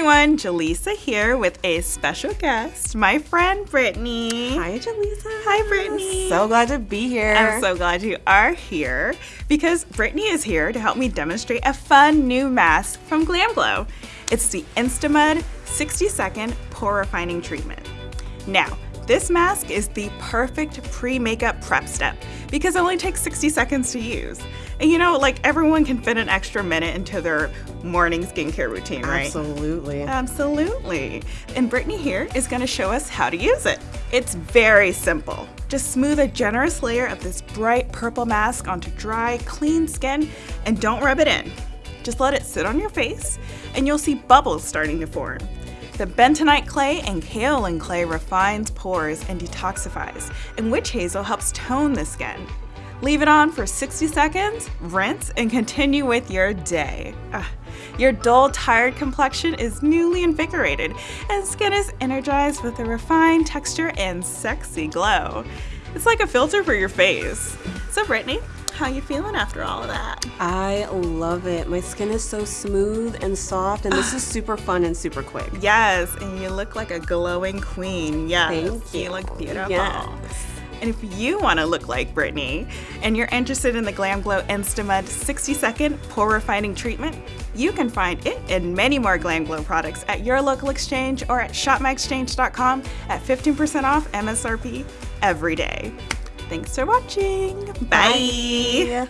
everyone, Jaleesa here with a special guest, my friend Brittany. Hi, Jaleesa. Hi, Brittany. So glad to be here. I'm so glad you are here because Brittany is here to help me demonstrate a fun new mask from Glam Glow. It's the Instamud 60 second pore refining treatment. Now, this mask is the perfect pre-makeup prep step because it only takes 60 seconds to use. And you know, like everyone can fit an extra minute into their morning skincare routine, right? Absolutely. Absolutely. And Brittany here is gonna show us how to use it. It's very simple. Just smooth a generous layer of this bright purple mask onto dry, clean skin and don't rub it in. Just let it sit on your face and you'll see bubbles starting to form. The bentonite clay and kaolin clay refines pores and detoxifies, and witch hazel helps tone the skin. Leave it on for 60 seconds, rinse, and continue with your day. Ugh. Your dull, tired complexion is newly invigorated, and skin is energized with a refined texture and sexy glow. It's like a filter for your face. So Brittany, how you feeling after all of that? I love it. My skin is so smooth and soft, and this is super fun and super quick. Yes, and you look like a glowing queen. Yes, Thank you you. look beautiful. Yes. And if you want to look like Brittany and you're interested in the Glam Glow Instamud 60 second pore refining treatment, you can find it and many more Glam Glow products at your local exchange or at shopmyexchange.com at 15% off MSRP every day. Thanks for watching. Bye. Bye.